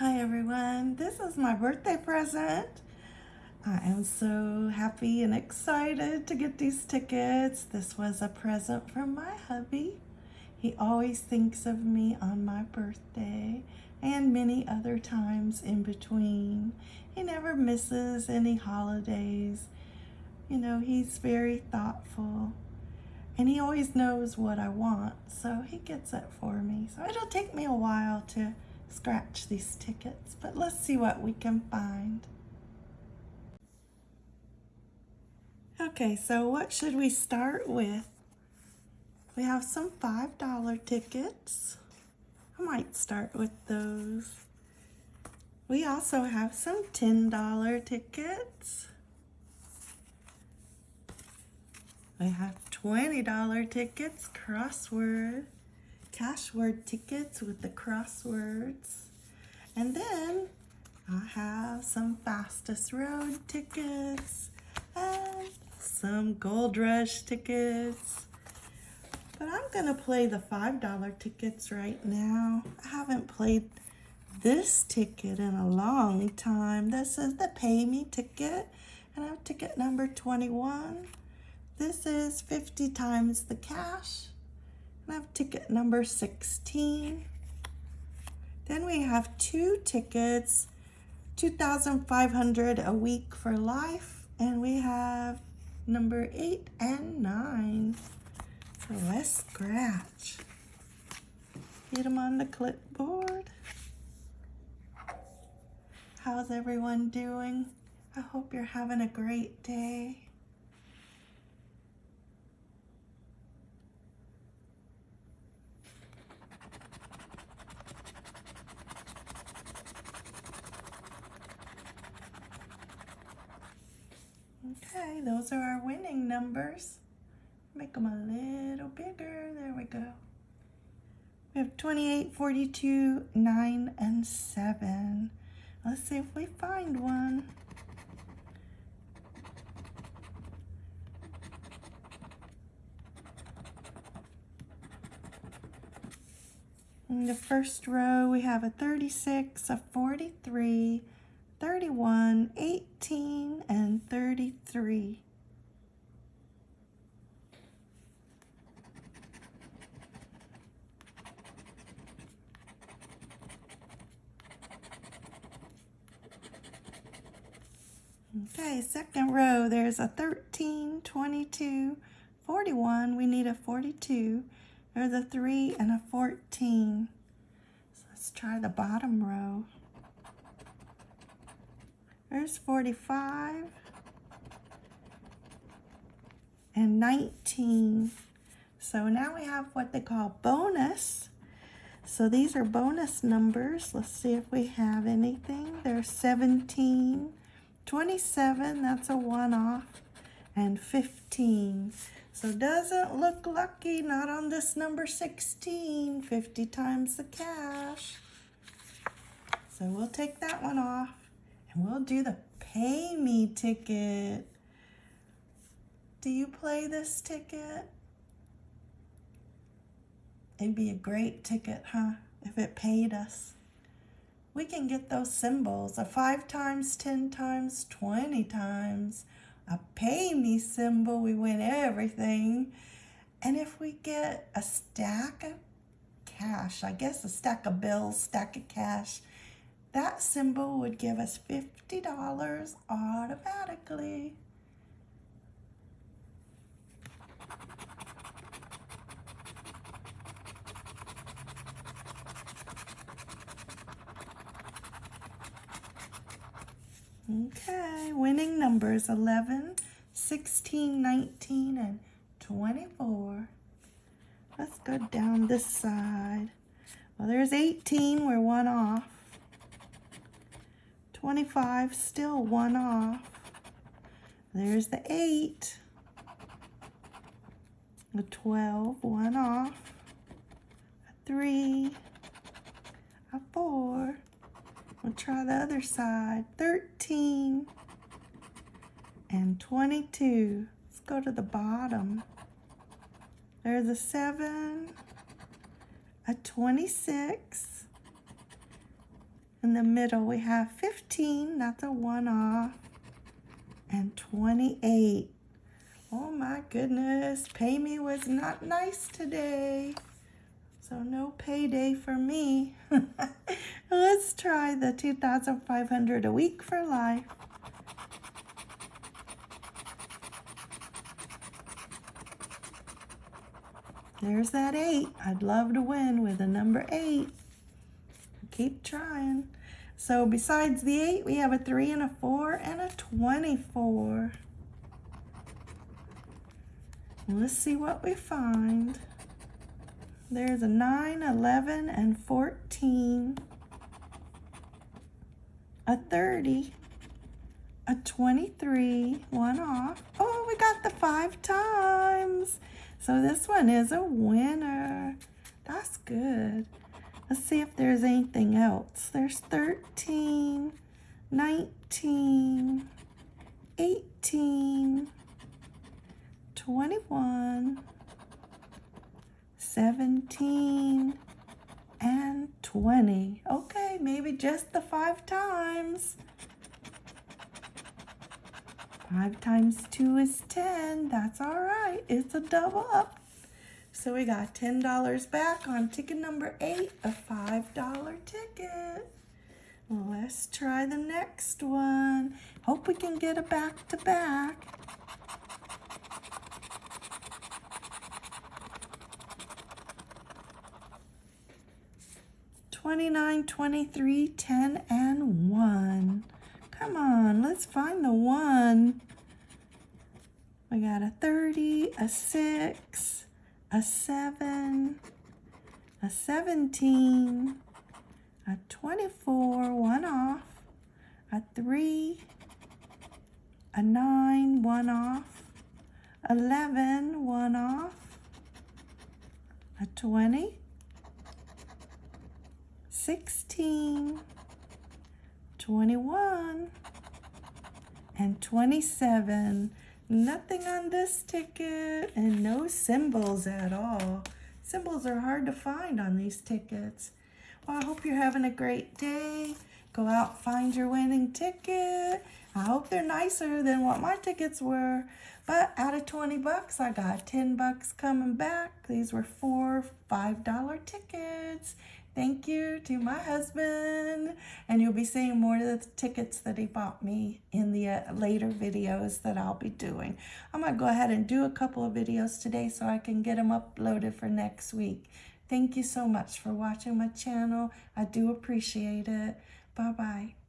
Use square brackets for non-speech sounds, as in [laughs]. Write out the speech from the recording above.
Hi everyone, this is my birthday present. I am so happy and excited to get these tickets. This was a present from my hubby. He always thinks of me on my birthday and many other times in between. He never misses any holidays. You know, he's very thoughtful and he always knows what I want, so he gets it for me. So it'll take me a while to scratch these tickets, but let's see what we can find. Okay, so what should we start with? We have some $5 tickets. I might start with those. We also have some $10 tickets. We have $20 tickets, crossword cashword tickets with the crosswords. And then I have some fastest road tickets and some gold rush tickets. But I'm gonna play the $5 tickets right now. I haven't played this ticket in a long time. This is the pay me ticket and I have ticket number 21. This is 50 times the cash I have ticket number 16. Then we have two tickets, 2,500 a week for life. And we have number eight and nine. So let's scratch. Get them on the clipboard. How's everyone doing? I hope you're having a great day. Those are our winning numbers. Make them a little bigger. There we go. We have 28, 42, 9, and 7. Let's see if we find one. In the first row, we have a 36, a 43, 31, 18, and 33. Okay, second row, there's a 13, 22, 41. We need a 42. There's a 3 and a 14. So let's try the bottom row. There's 45 and 19. So now we have what they call bonus. So these are bonus numbers. Let's see if we have anything. There's 17, 27, that's a one-off, and 15. So doesn't look lucky, not on this number 16, 50 times the cash. So we'll take that one off. And we'll do the pay me ticket. Do you play this ticket? It'd be a great ticket, huh? If it paid us. We can get those symbols, a five times, 10 times, 20 times. A pay me symbol, we win everything. And if we get a stack of cash, I guess a stack of bills, stack of cash, that symbol would give us $50 automatically. Okay, winning numbers 11, 16, 19, and 24. Let's go down this side. Well, there's 18, we're one off. 25, still one off. There's the 8. A 12, one off. A 3. A 4. We'll try the other side. 13. And 22. Let's go to the bottom. There's a 7. A 26 In the middle, we have 15. That's a one off. And 28. Oh my goodness. Pay me was not nice today. So no payday for me. [laughs] Let's try the 2,500 a week for life. There's that eight. I'd love to win with a number eight. Keep trying. So besides the eight, we have a three and a four and a 24. Let's see what we find. There's a 9, 11, and 14. A 30. A 23. One off. Oh, we got the five times. So this one is a winner. That's good. Let's see if there's anything else. There's 13, 19, 18, 21, 17, and 20. Okay, maybe just the five times. Five times two is 10. That's all right. It's a double up. So we got $10 back on ticket number eight, a $5 ticket. Let's try the next one. Hope we can get a back to back. 29, 23, 10, and 1. Come on, let's find the 1. We got a 30, a 6, a 7, a 17, a 24, one off, a 3, a 9, one off, 11, one off, a 20, 16, 21, and 27. Nothing on this ticket and no symbols at all. Symbols are hard to find on these tickets. Well, I hope you're having a great day. Go out, find your winning ticket. I hope they're nicer than what my tickets were. But out of 20 bucks, I got 10 bucks coming back. These were four $5 tickets. Thank you to my husband. And you'll be seeing more of the tickets that he bought me in the uh, later videos that I'll be doing. I'm going to go ahead and do a couple of videos today so I can get them uploaded for next week. Thank you so much for watching my channel. I do appreciate it. Bye-bye.